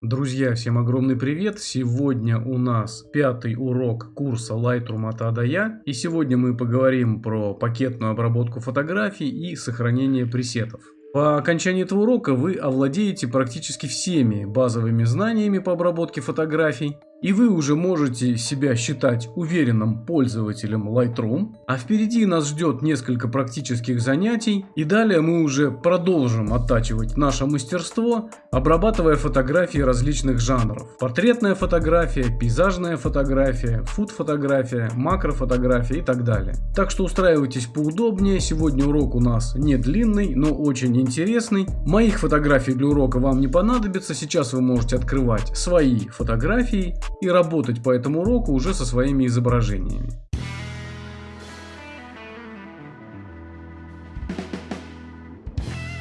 Друзья, всем огромный привет! Сегодня у нас пятый урок курса Lightroom от А до Я. И сегодня мы поговорим про пакетную обработку фотографий и сохранение пресетов. По окончании этого урока вы овладеете практически всеми базовыми знаниями по обработке фотографий, и вы уже можете себя считать уверенным пользователем Lightroom. А впереди нас ждет несколько практических занятий. И далее мы уже продолжим оттачивать наше мастерство, обрабатывая фотографии различных жанров. Портретная фотография, пейзажная фотография, фуд-фотография, макрофотография и так далее. Так что устраивайтесь поудобнее. Сегодня урок у нас не длинный, но очень интересный. Моих фотографий для урока вам не понадобится. Сейчас вы можете открывать свои фотографии и работать по этому уроку уже со своими изображениями.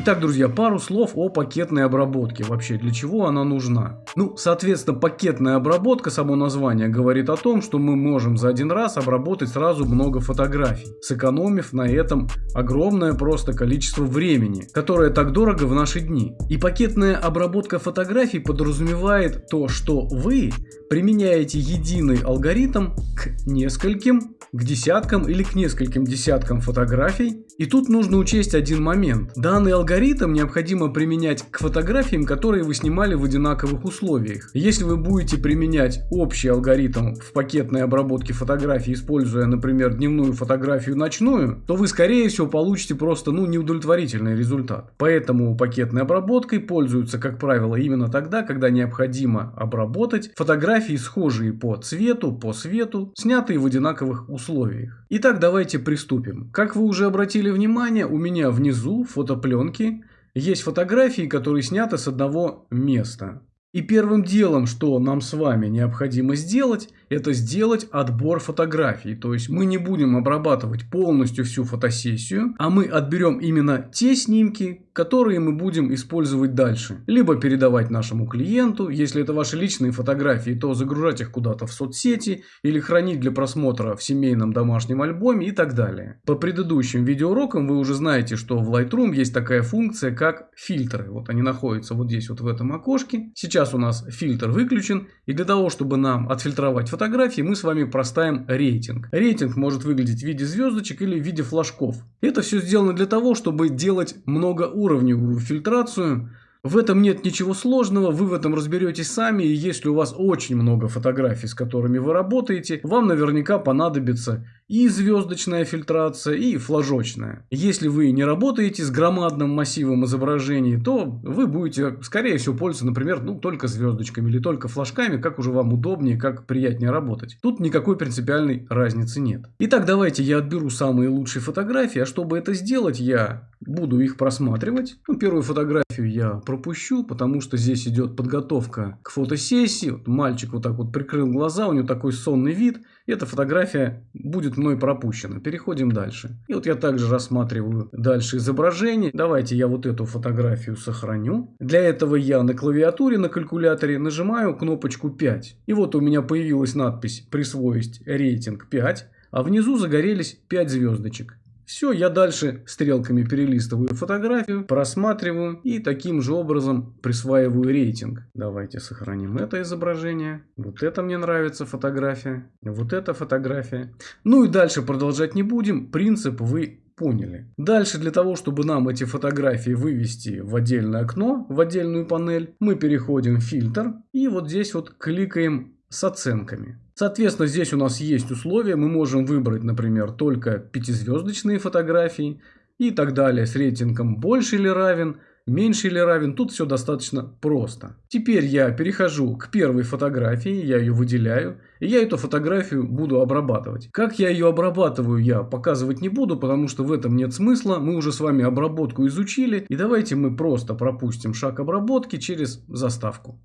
Итак, друзья, пару слов о пакетной обработке. Вообще, для чего она нужна? Ну, соответственно, пакетная обработка, само название, говорит о том, что мы можем за один раз обработать сразу много фотографий, сэкономив на этом огромное просто количество времени, которое так дорого в наши дни. И пакетная обработка фотографий подразумевает то, что вы применяете единый алгоритм к нескольким, к десяткам или к нескольким десяткам фотографий. И тут нужно учесть один момент. Данный алгоритм необходимо применять к фотографиям, которые вы снимали в одинаковых условиях. Если вы будете применять общий алгоритм в пакетной обработке фотографий, используя, например, дневную фотографию ночную, то вы, скорее всего, получите просто ну, неудовлетворительный результат. Поэтому пакетной обработкой пользуются, как правило, именно тогда, когда необходимо обработать фотографии, схожие по цвету, по свету, снятые в одинаковых условиях. Итак, давайте приступим. Как вы уже обратили внимание, у меня внизу фотопленки есть фотографии, которые сняты с одного места. И первым делом, что нам с вами необходимо сделать, это сделать отбор фотографий. То есть мы не будем обрабатывать полностью всю фотосессию, а мы отберем именно те снимки, которые мы будем использовать дальше. Либо передавать нашему клиенту, если это ваши личные фотографии, то загружать их куда-то в соцсети или хранить для просмотра в семейном домашнем альбоме и так далее. По предыдущим видеоурокам вы уже знаете, что в Lightroom есть такая функция, как фильтры. Вот они находятся вот здесь вот в этом окошке. Сейчас у нас фильтр выключен, и для того, чтобы нам отфильтровать фотографии, мы с вами проставим рейтинг. Рейтинг может выглядеть в виде звездочек или в виде флажков. Это все сделано для того, чтобы делать многоуровневую фильтрацию в этом нет ничего сложного, вы в этом разберетесь сами, и если у вас очень много фотографий, с которыми вы работаете, вам наверняка понадобится и звездочная фильтрация, и флажочная. Если вы не работаете с громадным массивом изображений, то вы будете, скорее всего, пользоваться, например, ну, только звездочками или только флажками, как уже вам удобнее, как приятнее работать. Тут никакой принципиальной разницы нет. Итак, давайте я отберу самые лучшие фотографии, а чтобы это сделать, я буду их просматривать. Ну, первую фотографию я пропущу, потому что здесь идет подготовка к фотосессии. Вот мальчик вот так вот прикрыл глаза, у него такой сонный вид. Эта фотография будет мной пропущена. Переходим дальше. И вот я также рассматриваю дальше изображение. Давайте я вот эту фотографию сохраню. Для этого я на клавиатуре, на калькуляторе нажимаю кнопочку 5. И вот у меня появилась надпись «Присвоить рейтинг 5», а внизу загорелись 5 звездочек. Все, я дальше стрелками перелистываю фотографию, просматриваю и таким же образом присваиваю рейтинг. Давайте сохраним это изображение. Вот это мне нравится фотография. Вот эта фотография. Ну и дальше продолжать не будем. Принцип вы поняли. Дальше для того, чтобы нам эти фотографии вывести в отдельное окно, в отдельную панель, мы переходим в фильтр и вот здесь вот кликаем с оценками. Соответственно, здесь у нас есть условия. Мы можем выбрать, например, только пятизвездочные фотографии и так далее с рейтингом больше или равен, меньше или равен. Тут все достаточно просто. Теперь я перехожу к первой фотографии, я ее выделяю, и я эту фотографию буду обрабатывать. Как я ее обрабатываю, я показывать не буду, потому что в этом нет смысла. Мы уже с вами обработку изучили, и давайте мы просто пропустим шаг обработки через заставку.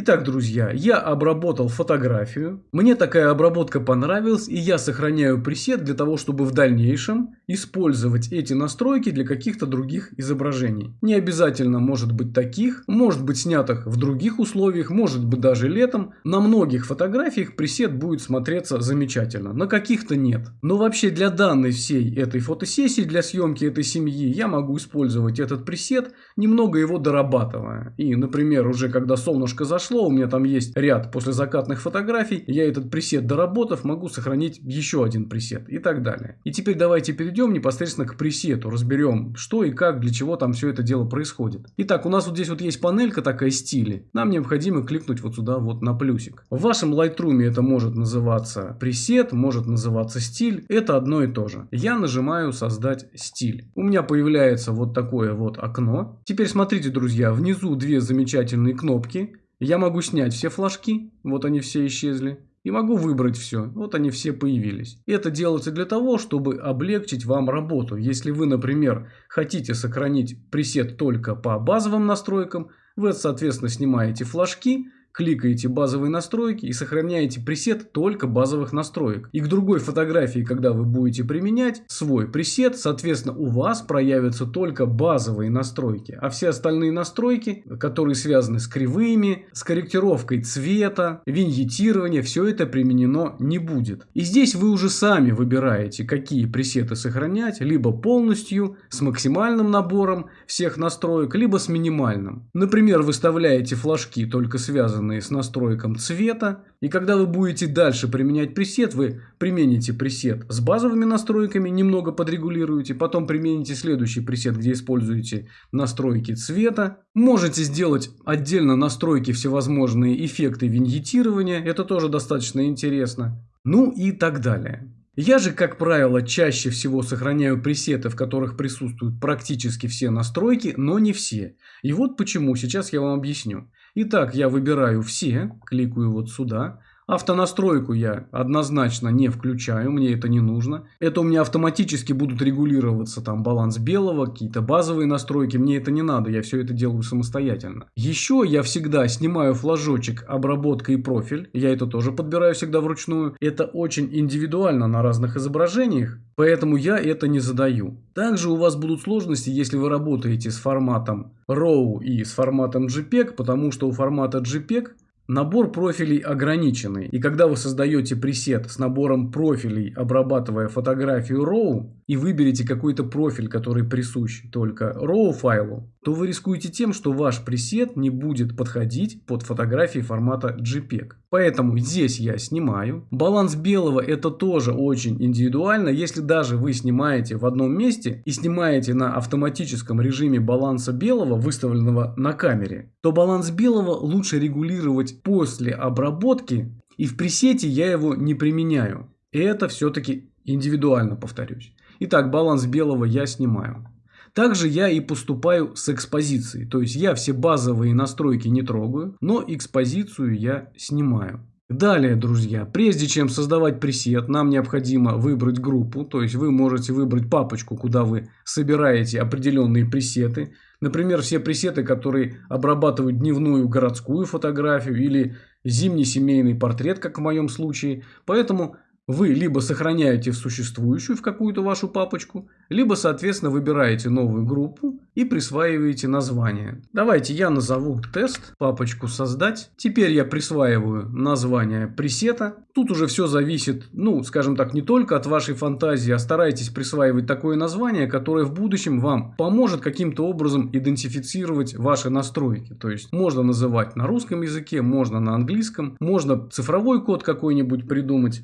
Итак, друзья, я обработал фотографию. Мне такая обработка понравилась, и я сохраняю пресет для того, чтобы в дальнейшем использовать эти настройки для каких-то других изображений. Не обязательно может быть таких, может быть снятых в других условиях, может быть даже летом. На многих фотографиях пресет будет смотреться замечательно, на каких-то нет. Но вообще для данной всей этой фотосессии, для съемки этой семьи, я могу использовать этот пресет, немного его дорабатывая. И, например, уже когда солнышко зашло, у меня там есть ряд после закатных фотографий, я этот пресет доработав, могу сохранить еще один пресет и так далее. И теперь давайте перейдем непосредственно к пресету, разберем, что и как, для чего там все это дело происходит. Итак, у нас вот здесь вот есть панелька такая стили, нам необходимо кликнуть вот сюда вот на плюсик. В вашем Lightroom это может называться пресет, может называться стиль, это одно и то же. Я нажимаю создать стиль. У меня появляется вот такое вот окно. Теперь смотрите, друзья, внизу две замечательные кнопки. Я могу снять все флажки, вот они все исчезли. И могу выбрать все, вот они все появились. Это делается для того, чтобы облегчить вам работу. Если вы, например, хотите сохранить пресет только по базовым настройкам, вы, соответственно, снимаете флажки, кликаете базовые настройки и сохраняете пресет только базовых настроек. И к другой фотографии, когда вы будете применять свой пресет, соответственно, у вас проявятся только базовые настройки. А все остальные настройки, которые связаны с кривыми, с корректировкой цвета, виньетирование, все это применено не будет. И здесь вы уже сами выбираете, какие пресеты сохранять, либо полностью, с максимальным набором всех настроек, либо с минимальным. Например, выставляете флажки, только связанные связанные с настройком цвета. И когда вы будете дальше применять пресет, вы примените пресет с базовыми настройками, немного подрегулируете, потом примените следующий пресет, где используете настройки цвета. Можете сделать отдельно настройки всевозможные эффекты виньетирования, это тоже достаточно интересно. Ну и так далее. Я же, как правило, чаще всего сохраняю пресеты, в которых присутствуют практически все настройки, но не все. И вот почему, сейчас я вам объясню. Итак, я выбираю все, кликаю вот сюда. Автонастройку я однозначно не включаю, мне это не нужно. Это у меня автоматически будут регулироваться там баланс белого, какие-то базовые настройки, мне это не надо, я все это делаю самостоятельно. Еще я всегда снимаю флажочек обработка и профиль, я это тоже подбираю всегда вручную. Это очень индивидуально на разных изображениях, поэтому я это не задаю. Также у вас будут сложности, если вы работаете с форматом RAW и с форматом JPEG, потому что у формата JPEG Набор профилей ограниченный, и когда вы создаете пресет с набором профилей, обрабатывая фотографию RAW, и выберете какой-то профиль, который присущ только RAW файлу, то вы рискуете тем, что ваш пресет не будет подходить под фотографии формата JPEG. Поэтому здесь я снимаю. Баланс белого это тоже очень индивидуально. Если даже вы снимаете в одном месте и снимаете на автоматическом режиме баланса белого, выставленного на камере, то баланс белого лучше регулировать после обработки и в пресете я его не применяю. И это все-таки индивидуально, повторюсь. Итак, баланс белого я снимаю. Также я и поступаю с экспозицией. То есть я все базовые настройки не трогаю, но экспозицию я снимаю. Далее, друзья, прежде чем создавать пресет, нам необходимо выбрать группу. То есть вы можете выбрать папочку, куда вы собираете определенные пресеты. Например, все пресеты, которые обрабатывают дневную городскую фотографию или зимний семейный портрет, как в моем случае. Поэтому вы либо сохраняете в существующую в какую-то вашу папочку, либо, соответственно, выбираете новую группу и присваиваете название. Давайте я назову тест, папочку создать. Теперь я присваиваю название пресета. Тут уже все зависит, ну, скажем так, не только от вашей фантазии, а старайтесь присваивать такое название, которое в будущем вам поможет каким-то образом идентифицировать ваши настройки. То есть можно называть на русском языке, можно на английском, можно цифровой код какой-нибудь придумать.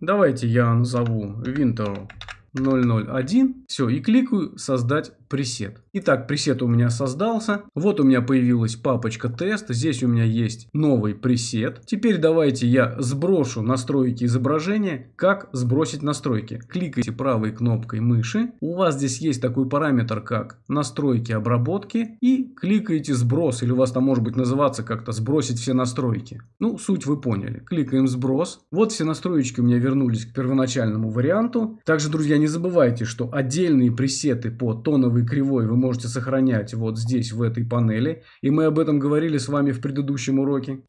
Давайте я назову Winter 001. Все, и кликаю создать пресет. Итак, пресет у меня создался. Вот у меня появилась папочка тест. Здесь у меня есть новый пресет. Теперь давайте я сброшу настройки изображения. Как сбросить настройки? Кликайте правой кнопкой мыши. У вас здесь есть такой параметр, как настройки обработки. И кликаете сброс. Или у вас там может быть называться как-то сбросить все настройки. Ну, суть вы поняли. Кликаем сброс. Вот все настроечки у меня вернулись к первоначальному варианту. Также, друзья, не забывайте, что отдельные пресеты по тоновой левой кривой вы можете сохранять вот здесь, в этой панели. И мы об этом говорили с вами в предыдущем уроке.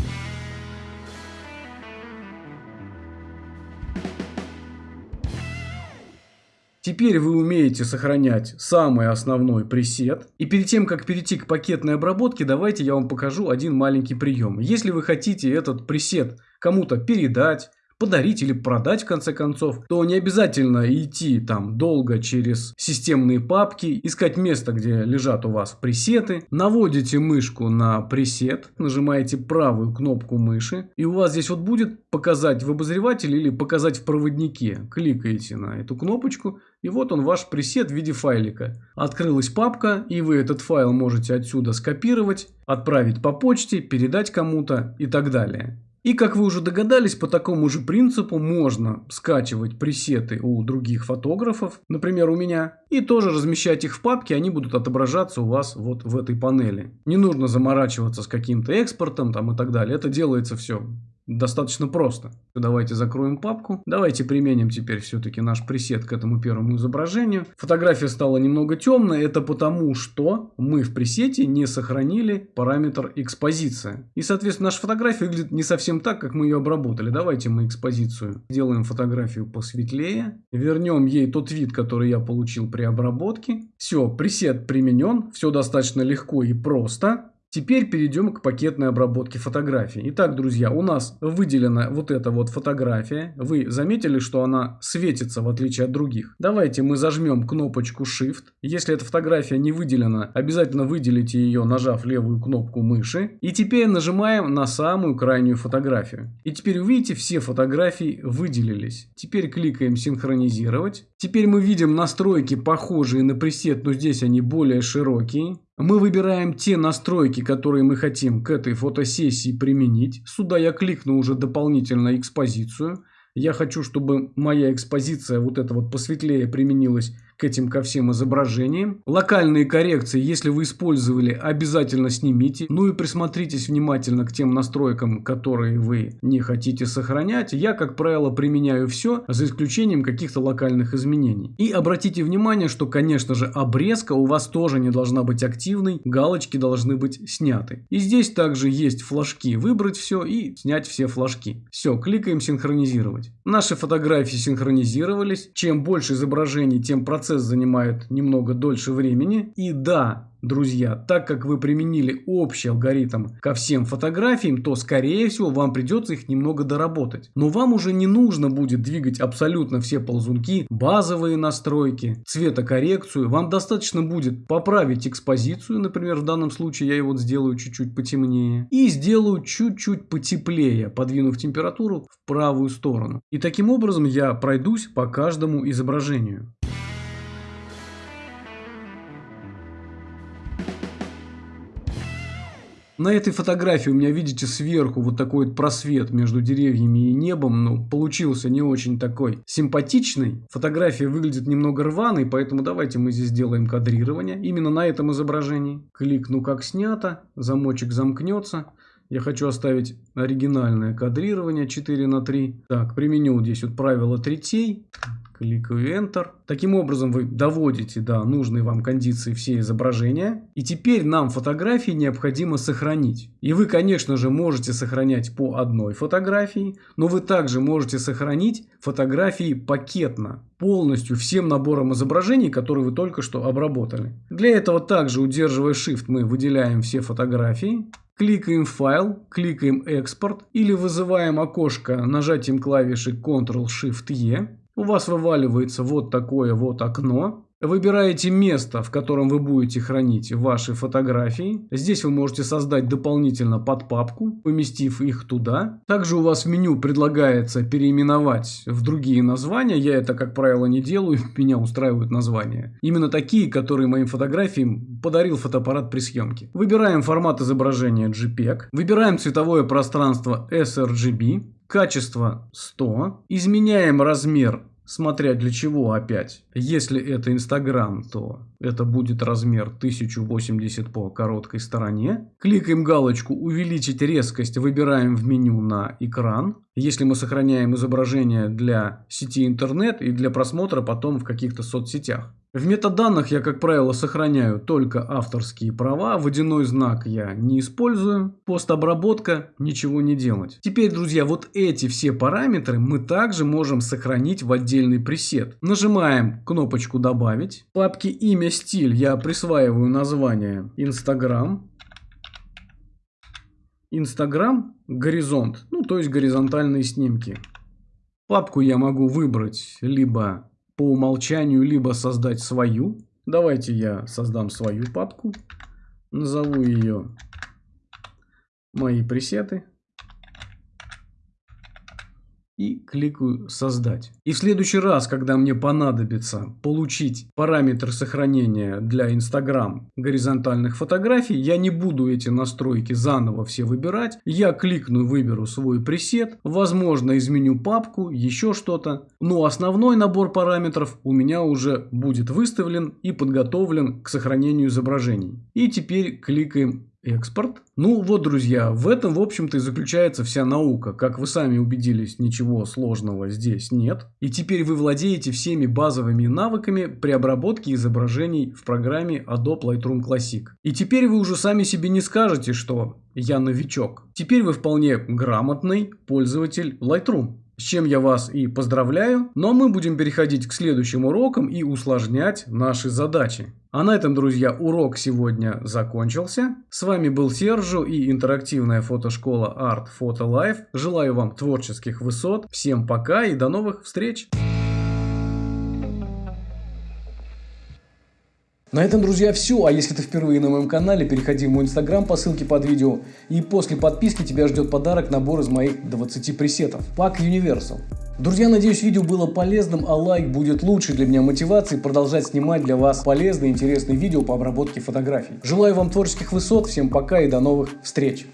Теперь вы умеете сохранять самый основной пресет. И перед тем, как перейти к пакетной обработке, давайте я вам покажу один маленький прием. Если вы хотите этот пресет кому-то передать, подарить или продать в конце концов, то не обязательно идти там долго через системные папки, искать место, где лежат у вас пресеты, наводите мышку на пресет, нажимаете правую кнопку мыши, и у вас здесь вот будет показать в обозревателе или показать в проводнике. Кликаете на эту кнопочку, и вот он ваш пресет в виде файлика. Открылась папка, и вы этот файл можете отсюда скопировать, отправить по почте, передать кому-то и так далее. И как вы уже догадались, по такому же принципу можно скачивать пресеты у других фотографов, например у меня, и тоже размещать их в папке, они будут отображаться у вас вот в этой панели. Не нужно заморачиваться с каким-то экспортом там и так далее, это делается все достаточно просто. Давайте закроем папку. Давайте применим теперь все-таки наш пресет к этому первому изображению. Фотография стала немного темная. Это потому, что мы в пресете не сохранили параметр экспозиция. И, соответственно, наша фотография выглядит не совсем так, как мы ее обработали. Давайте мы экспозицию сделаем фотографию посветлее. Вернем ей тот вид, который я получил при обработке. Все, пресет применен. Все достаточно легко и просто. Теперь перейдем к пакетной обработке фотографий. Итак, друзья, у нас выделена вот эта вот фотография. Вы заметили, что она светится в отличие от других? Давайте мы зажмем кнопочку Shift. Если эта фотография не выделена, обязательно выделите ее, нажав левую кнопку мыши. И теперь нажимаем на самую крайнюю фотографию. И теперь увидите, все фотографии выделились. Теперь кликаем синхронизировать. Теперь мы видим настройки, похожие на пресет, но здесь они более широкие. Мы выбираем те настройки, которые мы хотим к этой фотосессии применить. Сюда я кликну уже дополнительно экспозицию. Я хочу, чтобы моя экспозиция вот эта вот посветлее применилась к этим ко всем изображениям. Локальные коррекции, если вы использовали, обязательно снимите. Ну и присмотритесь внимательно к тем настройкам, которые вы не хотите сохранять. Я, как правило, применяю все, за исключением каких-то локальных изменений. И обратите внимание, что, конечно же, обрезка у вас тоже не должна быть активной, галочки должны быть сняты. И здесь также есть флажки. Выбрать все и снять все флажки. Все, кликаем синхронизировать. Наши фотографии синхронизировались. Чем больше изображений, тем процесс процесс занимает немного дольше времени. И да, друзья, так как вы применили общий алгоритм ко всем фотографиям, то скорее всего вам придется их немного доработать. Но вам уже не нужно будет двигать абсолютно все ползунки, базовые настройки, цветокоррекцию. Вам достаточно будет поправить экспозицию, например, в данном случае я его сделаю чуть-чуть потемнее. И сделаю чуть-чуть потеплее, подвинув температуру в правую сторону. И таким образом я пройдусь по каждому изображению. На этой фотографии у меня, видите, сверху вот такой вот просвет между деревьями и небом. Ну, получился не очень такой симпатичный. Фотография выглядит немного рваной, поэтому давайте мы здесь сделаем кадрирование. Именно на этом изображении. Кликну как снято, замочек замкнется. Я хочу оставить оригинальное кадрирование 4 на 3. Так, применю здесь вот правило третей. Кликаю Enter. Таким образом вы доводите до нужной вам кондиции все изображения. И теперь нам фотографии необходимо сохранить. И вы, конечно же, можете сохранять по одной фотографии, но вы также можете сохранить фотографии пакетно, полностью всем набором изображений, которые вы только что обработали. Для этого также, удерживая Shift, мы выделяем все фотографии. Кликаем «Файл», кликаем «Экспорт» или вызываем окошко нажатием клавиши Ctrl-Shift-E у вас вываливается вот такое вот окно. Выбираете место, в котором вы будете хранить ваши фотографии. Здесь вы можете создать дополнительно подпапку, поместив их туда. Также у вас в меню предлагается переименовать в другие названия. Я это, как правило, не делаю, меня устраивают названия. Именно такие, которые моим фотографиям подарил фотоаппарат при съемке. Выбираем формат изображения JPEG. Выбираем цветовое пространство sRGB. Качество 100. Изменяем размер Смотря для чего опять. Если это Инстаграм, то это будет размер 1080 по короткой стороне. Кликаем галочку «Увеличить резкость», выбираем в меню на экран. Если мы сохраняем изображение для сети интернет и для просмотра потом в каких-то соцсетях. В метаданных я, как правило, сохраняю только авторские права, водяной знак я не использую, постобработка, ничего не делать. Теперь, друзья, вот эти все параметры мы также можем сохранить в отдельный пресет. Нажимаем кнопочку «Добавить». В папке «Имя, стиль» я присваиваю название Instagram. Инстаграм горизонт, ну то есть горизонтальные снимки. Папку я могу выбрать либо по умолчанию, либо создать свою. Давайте я создам свою папку. Назову ее «Мои пресеты» и кликаю «Создать». И в следующий раз, когда мне понадобится получить параметры сохранения для Instagram горизонтальных фотографий, я не буду эти настройки заново все выбирать. Я кликну, выберу свой пресет, возможно изменю папку, еще что-то. Но основной набор параметров у меня уже будет выставлен и подготовлен к сохранению изображений. И теперь кликаем экспорт. Ну вот, друзья, в этом, в общем-то, и заключается вся наука. Как вы сами убедились, ничего сложного здесь нет. И теперь вы владеете всеми базовыми навыками при обработке изображений в программе Adobe Lightroom Classic. И теперь вы уже сами себе не скажете, что я новичок. Теперь вы вполне грамотный пользователь Lightroom с чем я вас и поздравляю. Но мы будем переходить к следующим урокам и усложнять наши задачи. А на этом, друзья, урок сегодня закончился. С вами был Сержу и интерактивная фотошкола Art Photo Life. Желаю вам творческих высот. Всем пока и до новых встреч! На этом, друзья, все. А если ты впервые на моем канале, переходи в мой инстаграм по ссылке под видео. И после подписки тебя ждет подарок набор из моих 20 пресетов. Пак Universal. Друзья, надеюсь, видео было полезным, а лайк будет лучшей для меня мотивацией продолжать снимать для вас полезные и интересные видео по обработке фотографий. Желаю вам творческих высот, всем пока и до новых встреч!